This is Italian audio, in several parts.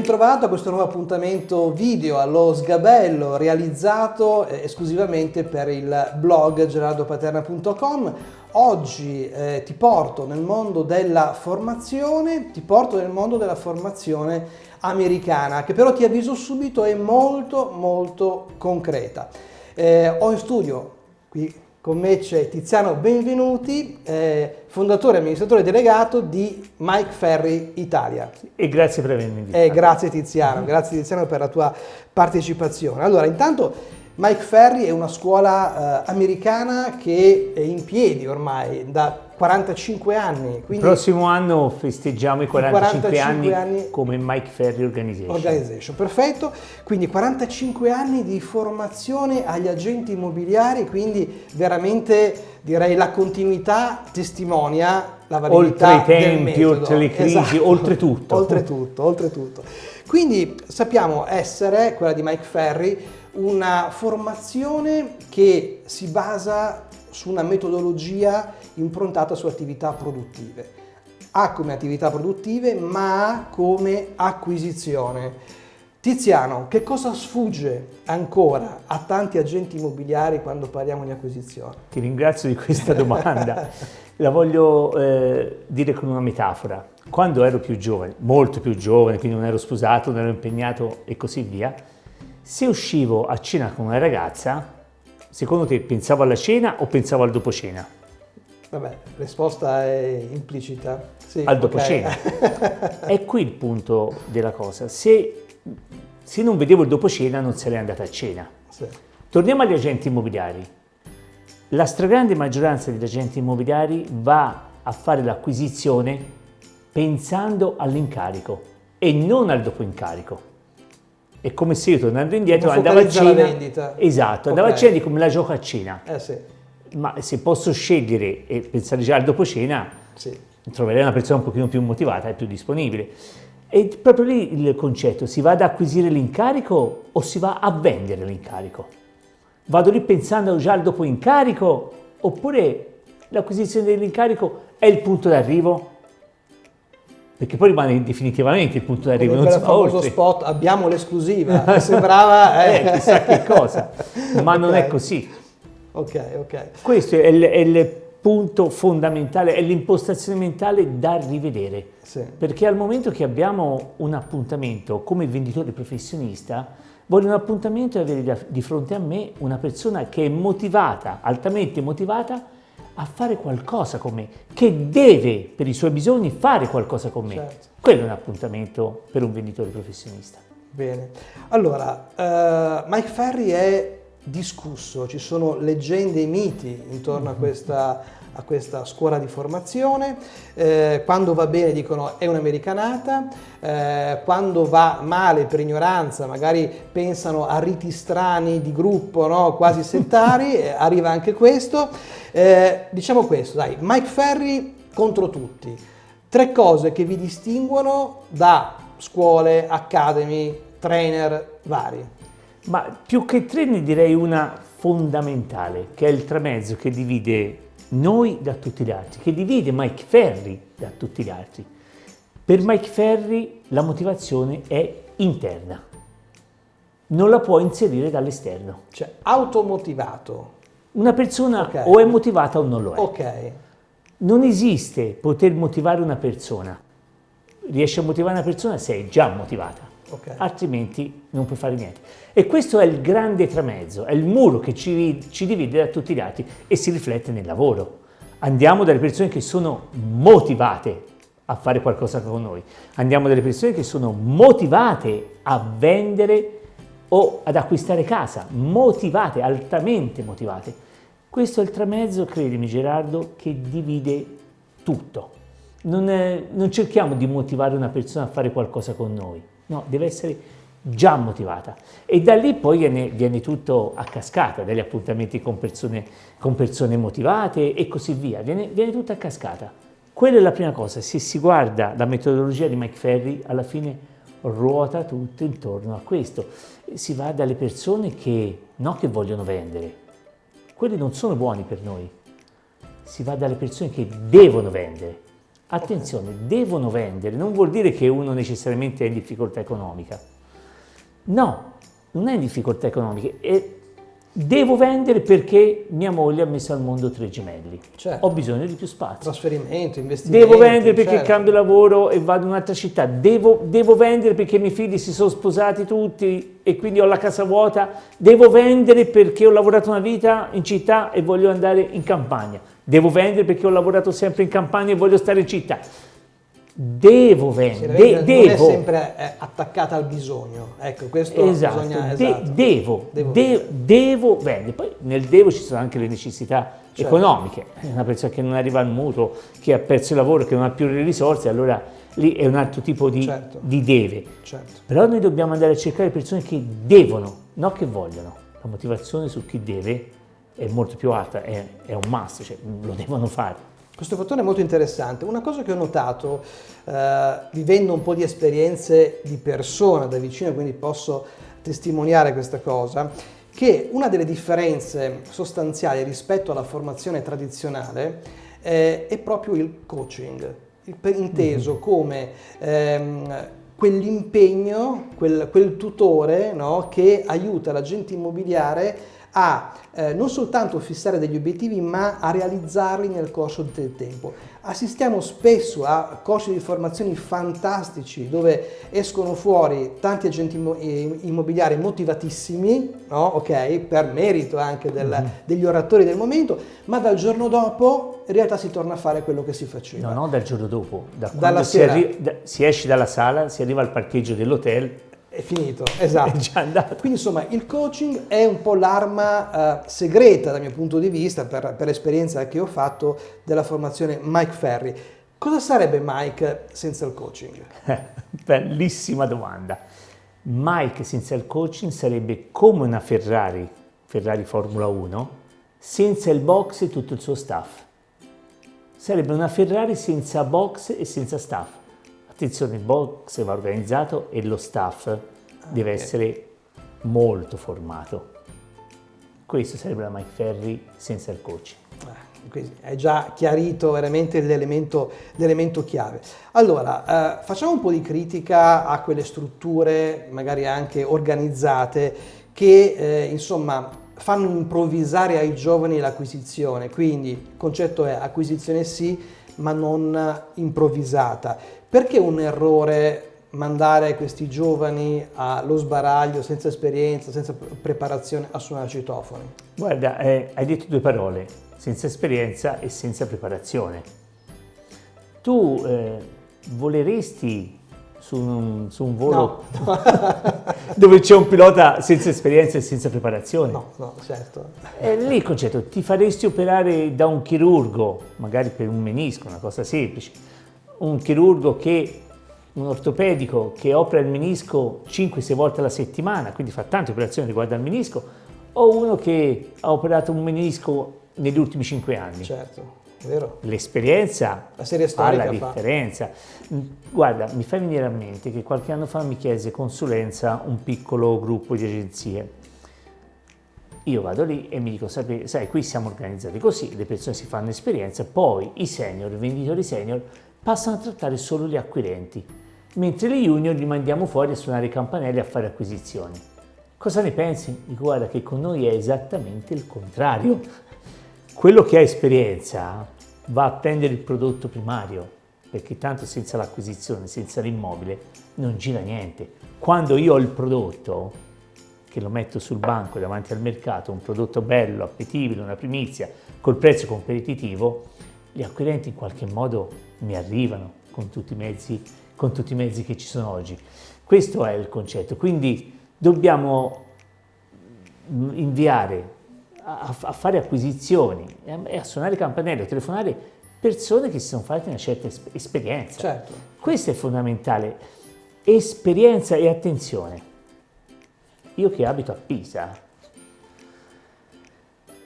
bentrovato a questo nuovo appuntamento video allo sgabello realizzato eh, esclusivamente per il blog gerardopaterna.com. Oggi eh, ti porto nel mondo della formazione, ti porto nel mondo della formazione americana, che però ti avviso subito è molto molto concreta. Eh, ho in studio qui con me c'è Tiziano Benvenuti, eh, fondatore e amministratore delegato di Mike Ferry Italia. E grazie per avermi invitato. Eh, grazie Tiziano, grazie Tiziano per la tua partecipazione. Allora, intanto Mike Ferry è una scuola eh, americana che è in piedi ormai da 45 anni. Quindi Il prossimo anno festeggiamo i 45, 45 anni, anni, come Mike Ferry Organization. Organization. Perfetto, quindi 45 anni di formazione agli agenti immobiliari, quindi veramente direi la continuità testimonia la validità oltre i tempi, oltre le crisi, esatto. oltre tutto. oltretutto, oltretutto. Quindi sappiamo essere, quella di Mike Ferry, una formazione che si basa su una metodologia improntata su attività produttive. Ha come attività produttive ma ha come acquisizione. Tiziano, che cosa sfugge ancora a tanti agenti immobiliari quando parliamo di acquisizione? Ti ringrazio di questa domanda. La voglio eh, dire con una metafora. Quando ero più giovane, molto più giovane, quindi non ero sposato, non ero impegnato e così via, se uscivo a cena con una ragazza, secondo te pensavo alla cena o pensavo al dopo cena? Vabbè, risposta è implicita. Sì, al dopo okay. cena. è qui il punto della cosa. Se, se, non vedevo il dopo cena non sarei andata a cena. Sì. Torniamo agli agenti immobiliari. La stragrande maggioranza degli agenti immobiliari va a fare l'acquisizione pensando all'incarico e non al dopo incarico. È come se io tornando indietro andavo a cena. vendita. Esatto, andavo okay. a cena di come la gioco a cena. Eh sì. Ma se posso scegliere e pensare già al dopo cena, sì. troverei una persona un pochino più motivata e più disponibile. E proprio lì il concetto, si va ad acquisire l'incarico o si va a vendere l'incarico? Vado lì pensando già al dopo incarico oppure l'acquisizione dell'incarico è il punto d'arrivo? Perché poi rimane definitivamente il punto d'arrivo, non si fa oltre. spot, abbiamo l'esclusiva, sembrava... Eh. eh, chissà che cosa, ma okay. non è così. Ok, ok. Questo è il, è il punto fondamentale, è l'impostazione mentale da rivedere, sì. perché al momento che abbiamo un appuntamento come venditore professionista, voglio un appuntamento e avere di fronte a me una persona che è motivata, altamente motivata, a fare qualcosa con me, che deve per i suoi bisogni fare qualcosa con me. Certo. Quello è un appuntamento per un venditore professionista. Bene, allora uh, Mike Ferry è discusso, ci sono leggende e miti intorno a mm-hmm. questa a questa scuola di formazione, eh, quando va bene dicono è un'americanata, eh, quando va male per ignoranza magari pensano a riti strani di gruppo, no? quasi settari, eh, arriva anche questo. Eh, diciamo questo, dai, Mike Ferry contro tutti, tre cose che vi distinguono da scuole, academy, trainer vari. Ma più che trainer direi una fondamentale, che è il tramezzo che divide noi da tutti gli altri, che divide Mike Ferry da tutti gli altri. Per Mike Ferry la motivazione è interna, non la può inserire dall'esterno. Cioè automotivato. Una persona okay. o è motivata o non lo è. Ok. Non esiste poter motivare una persona. Riesci a motivare una persona se è già motivata okay. altrimenti non puoi fare niente. E questo è il grande tramezzo, è il muro che ci, ci divide da tutti gli altri e si riflette nel lavoro. Andiamo dalle persone che sono motivate a fare qualcosa con noi, andiamo dalle persone che sono motivate a vendere o ad acquistare casa, motivate, altamente motivate. Questo è il tramezzo, credimi Gerardo, che divide tutto. Non, è, non cerchiamo di motivare una persona a fare qualcosa con noi, no, deve essere già motivata. E da lì poi viene, viene tutto a cascata, dagli appuntamenti con persone, con persone motivate e così via, viene, viene tutto a cascata. Quella è la prima cosa, se si guarda la metodologia di Mike Ferry, alla fine ruota tutto intorno a questo. Si va dalle persone che, non che vogliono vendere, quelli non sono buoni per noi, si va dalle persone che devono vendere, Attenzione, devono vendere, non vuol dire che uno necessariamente è in difficoltà economica. No, non è in difficoltà economiche, è Devo vendere perché mia moglie ha messo al mondo tre gemelli. Certo. Ho bisogno di più spazio. Trasferimento, investimento. Devo vendere perché certo. cambio lavoro e vado in un'altra città. Devo, devo, vendere perché i miei figli si sono sposati tutti e quindi ho la casa vuota. Devo vendere perché ho lavorato una vita in città e voglio andare in campagna. Devo vendere perché ho lavorato sempre in campagna e voglio stare in città devo vendere, de devo. Non è sempre eh, attaccata al bisogno, ecco, questo esatto, bisogna, de esatto. devo, devo, de vendere. devo vendere. Poi nel devo ci sono anche le necessità certo. economiche, una persona che non arriva al mutuo, che ha perso il lavoro, che non ha più le risorse, allora lì è un altro tipo di, certo. di deve. Certo. Però noi dobbiamo andare a cercare persone che devono, non che vogliono. La motivazione su chi deve è molto più alta, è, è un must, cioè lo devono fare. Questo fattore è molto interessante. Una cosa che ho notato, eh, vivendo un po' di esperienze di persona da vicino, quindi posso testimoniare questa cosa, che una delle differenze sostanziali rispetto alla formazione tradizionale eh, è proprio il coaching, inteso mm-hmm. come ehm, quell'impegno, quel, quel, tutore no, che aiuta l'agente immobiliare a eh, non soltanto fissare degli obiettivi ma a realizzarli nel corso del tempo. Assistiamo spesso a corsi di formazione fantastici dove escono fuori tanti agenti eh, immobiliari motivatissimi, no? okay, per merito anche del, mm-hmm. degli oratori del momento, ma dal giorno dopo in realtà si torna a fare quello che si faceva. No, no, dal giorno dopo, da quando si, da, si esce dalla sala, si arriva al parcheggio dell'hotel è finito, esatto. È già andato. Quindi insomma il coaching è un po' l'arma uh, segreta dal mio punto di vista per, per l'esperienza che ho fatto della formazione Mike Ferry. Cosa sarebbe Mike senza il coaching? Bellissima domanda. Mike senza il coaching sarebbe come una Ferrari, Ferrari Formula 1, senza il box e tutto il suo staff. Sarebbe una Ferrari senza box e senza staff Attenzione, il box va organizzato e lo staff ah, deve okay. essere molto formato. Questo sarebbe la Mike Ferry senza il coach. Ah, è già chiarito veramente l'elemento, chiave. Allora, eh, facciamo un po' di critica a quelle strutture, magari anche organizzate, che eh, insomma fanno improvvisare ai giovani l'acquisizione. Quindi il concetto è acquisizione sì, ma non improvvisata. Perché un errore mandare questi giovani allo sbaraglio senza esperienza, senza preparazione a suonare citofoni? Guarda, eh, hai detto due parole, senza esperienza e senza preparazione. Tu eh, voleresti su un, su un volo no, no. dove c'è un pilota senza esperienza e senza preparazione? No, no, certo. È lì il concetto, ti faresti operare da un chirurgo, magari per un menisco, una cosa semplice, un chirurgo che, un ortopedico che opera il menisco 5-6 volte alla settimana, quindi fa tante operazioni riguardo al menisco, o uno che ha operato un menisco negli ultimi 5 anni. Certo. Vero. L'esperienza fa la differenza. Guarda, mi fa venire a mente che qualche anno fa mi chiese consulenza un piccolo gruppo di agenzie. Io vado lì e mi dico, sai, qui siamo organizzati così, le persone si fanno esperienza, poi i senior, i venditori senior passano a trattare solo gli acquirenti, mentre le junior li mandiamo fuori a suonare i campanelli e a fare acquisizioni. Cosa ne pensi? Guarda che con noi è esattamente il contrario. Quello che ha esperienza va a prendere il prodotto primario, perché tanto senza l'acquisizione, senza l'immobile, non gira niente. Quando io ho il prodotto, che lo metto sul banco davanti al mercato, un prodotto bello, appetibile, una primizia, col prezzo competitivo, gli acquirenti in qualche modo mi arrivano con tutti, mezzi, con tutti i mezzi che ci sono oggi. Questo è il concetto, quindi dobbiamo inviare a, a fare acquisizioni e a suonare campanello, a telefonare persone che si sono fatte una certa esperienza. Certo. Questo è fondamentale. Esperienza e attenzione. Io che abito a Pisa,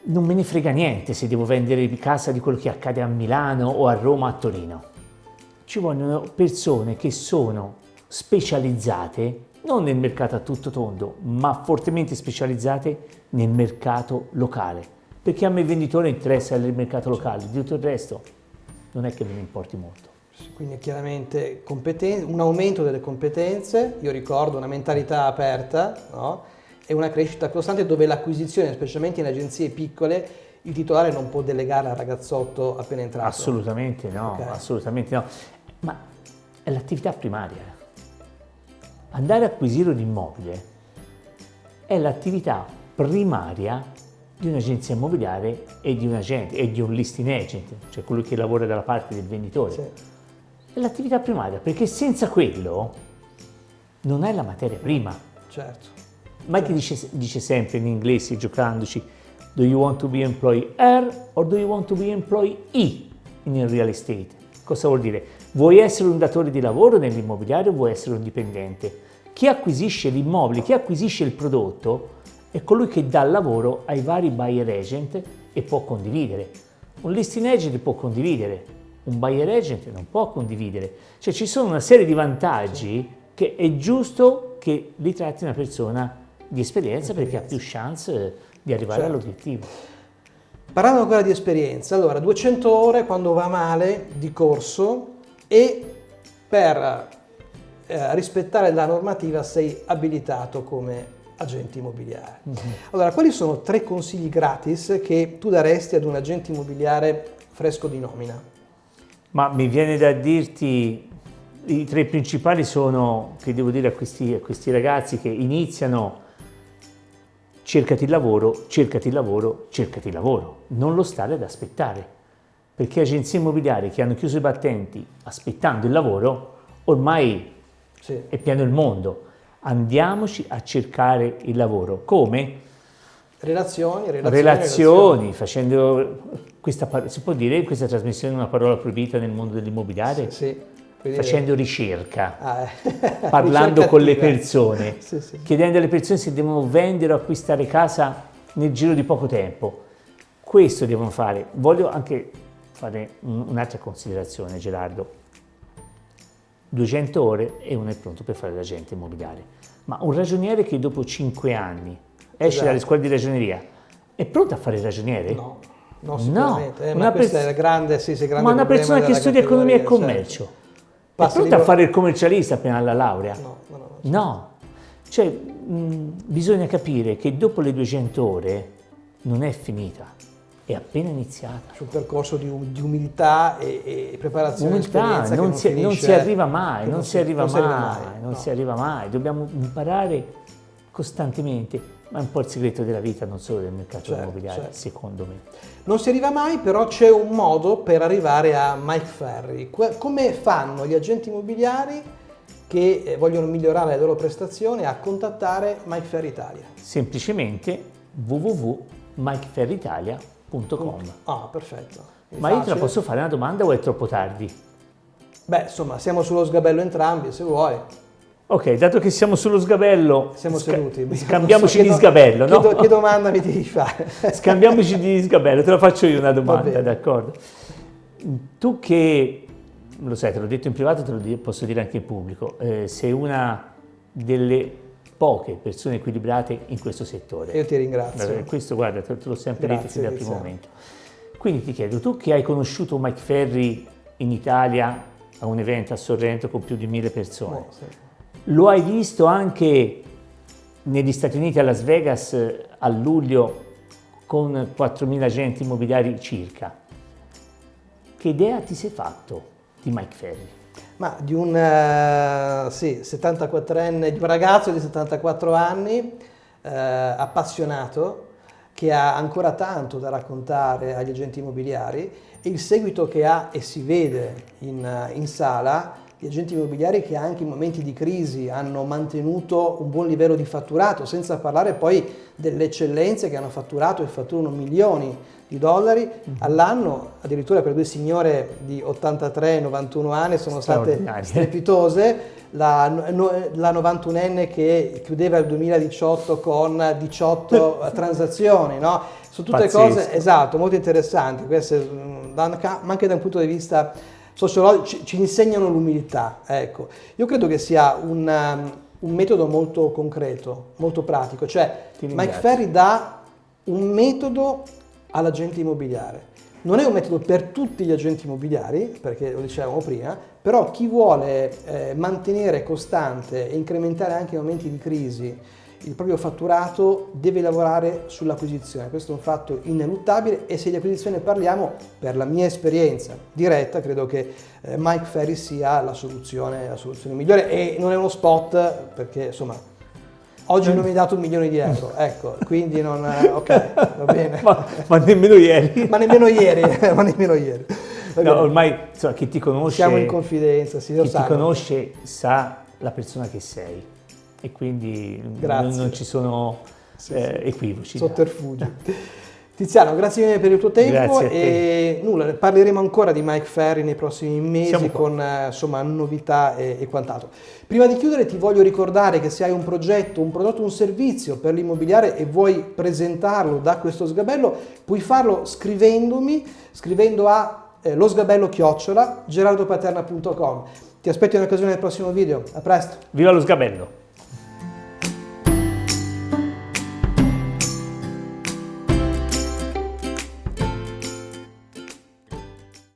non me ne frega niente se devo vendere casa di quello che accade a Milano o a Roma o a Torino. Ci vogliono persone che sono specializzate non nel mercato a tutto tondo, ma fortemente specializzate nel mercato locale. Perché a me venditore interessa il mercato locale, di tutto il resto non è che me ne importi molto. Quindi chiaramente un aumento delle competenze, io ricordo una mentalità aperta no? E una crescita costante dove l'acquisizione, specialmente in agenzie piccole, il titolare non può delegare al ragazzotto appena entrato. Assolutamente no, okay. assolutamente no. Ma è l'attività primaria. Andare a acquisire un immobile è l'attività primaria di un'agenzia immobiliare e di un agente e di un listing agent, cioè quello che lavora dalla parte del venditore. Sì. È l'attività primaria, perché senza quello non hai la materia prima. Certo. Mike. Dice, dice sempre in inglese, giocandoci, do you want to be employer or do you want to be employee in real estate? Cosa vuol dire? Vuoi essere un datore di lavoro nell'immobiliare o vuoi essere un dipendente? Chi acquisisce l'immobile, chi acquisisce il prodotto è colui che dà lavoro ai vari buyer agent e può condividere. Un listing agent può condividere, un buyer agent non può condividere. Cioè ci sono una serie di vantaggi che è giusto che li tratti una persona di esperienza perché ha più chance di arrivare certo. all'obiettivo. Parlando ancora di esperienza, allora 200 ore quando va male di corso e per eh, rispettare la normativa sei abilitato come agente immobiliare. Mm -hmm. Allora, quali sono tre consigli gratis che tu daresti ad un agente immobiliare fresco di nomina? Ma mi viene da dirti, i tre principali sono, che devo dire a questi, a questi ragazzi che iniziano, cercati il lavoro, cercati il lavoro, cercati il lavoro, non lo stare ad aspettare, perché agenzie immobiliari che hanno chiuso i battenti aspettando il lavoro, ormai sì. è pieno il mondo andiamoci a cercare il lavoro. Come? Relazioni, relazioni, relazioni, facendo questa, si può dire in questa trasmissione una parola proibita nel mondo dell'immobiliare? Sì, sì. Facendo ricerca, ah, eh. parlando ricerca con le persone, sì, sì. chiedendo alle persone se devono vendere o acquistare casa nel giro di poco tempo. Questo devono fare. Voglio anche fare un'altra considerazione, Gerardo 200 ore e uno è pronto per fare l'agente immobiliare. Ma un ragioniere che dopo 5 anni esce esatto. dalle scuole di ragioneria è pronto a fare il ragioniere? No, no sicuramente. No. Eh, ma questa è grande, sì, sì, grande Ma una persona che studia economia e commercio certo. È pronta a fare il commercialista appena alla laurea? No, no, no. no. Cioè, mh, bisogna capire che dopo le 200 ore non è finita è appena iniziata. Su un percorso di, di umiltà e, e preparazione umiltà, non, non, si, non, si, arriva mai, non, si arriva mai, mai, non no. si arriva mai, dobbiamo imparare costantemente, ma è un po' il segreto della vita, non solo del mercato certo, immobiliare, certo. secondo me. Non si arriva mai, però c'è un modo per arrivare a Mike Ferry. Come fanno gli agenti immobiliari che eh, vogliono migliorare le loro prestazioni a contattare Mike Ferry Italia? Semplicemente www.mikeferryitalia.com www.ecom. Ah, perfetto. È Ma facile. io te la posso fare una domanda o è troppo tardi? Beh, insomma, siamo sullo sgabello entrambi, se vuoi. Ok, dato che siamo sullo sgabello, siamo seduti. Scambiamoci di sgabello, no? Che, che domanda mi devi fare? scambiamoci di sgabello, te la faccio io una domanda, d'accordo? Tu che, lo sai, te l'ho detto in privato, te lo posso dire anche in pubblico, eh, sei una delle poche persone equilibrate in questo settore. Io ti ringrazio. Questo, guarda, te, l'ho sempre Grazie, detto sin dal primo momento. Quindi ti chiedo, tu che hai conosciuto Mike Ferry in Italia a un evento a Sorrento con più di mille persone, oh, sì. Lo hai visto anche negli Stati Uniti a Las Vegas a luglio con 4.000 agenti immobiliari circa. Che idea ti sei fatto di Mike Ferry? Ma di un uh, sì, 74enne, di un ragazzo di 74 anni, uh, appassionato, che ha ancora tanto da raccontare agli agenti immobiliari e il seguito che ha e si vede in, in sala di agenti immobiliari che anche in momenti di crisi hanno mantenuto un buon livello di fatturato, senza parlare poi delle eccellenze che hanno fatturato e fatturano milioni di dollari mhm. all'anno, addirittura per due signore di 83 91 anni sono state strepitose, la, la 91enne che chiudeva il 2018 con 18 transazioni, no? Sono tutte Pazzesco. cose, esatto, molto interessanti, queste, mm, ma anche da un punto di vista sociologico ci, insegnano l'umiltà, ecco. Io credo che sia un, um, un metodo molto concreto, molto pratico, cioè Mike Ferry dà un metodo all'agente immobiliare. Non è un metodo per tutti gli agenti immobiliari, perché lo dicevamo prima, però chi vuole eh, mantenere costante e incrementare anche in momenti di crisi il proprio fatturato deve lavorare sull'acquisizione. Questo è un fatto ineluttabile e se di acquisizione parliamo, per la mia esperienza diretta, credo che eh, Mike Ferry sia la soluzione, la soluzione migliore e non è uno spot perché insomma Oggi non mi hai dato un milione di euro, ecco, quindi non... Ok, va bene. ma, ma, nemmeno ieri. ma nemmeno ieri, ma nemmeno ieri. No, ormai, insomma, chi ti conosce... Siamo in confidenza, sì, Chi ti conosce sa la persona che sei e quindi non, non, ci sono sì, eh, sì. equivoci. Sotterfugi. Tiziano, grazie mille per il tuo tempo e nulla, parleremo ancora di Mike Ferry nei prossimi mesi con eh, insomma, novità e, e, quant'altro. Prima di chiudere ti voglio ricordare che se hai un progetto, un prodotto, un servizio per l'immobiliare e vuoi presentarlo da questo sgabello, puoi farlo scrivendomi, scrivendo a eh, lo sgabello chiocciola gerardopaterna.com. Ti aspetto in occasione del prossimo video, a presto! Viva lo sgabello!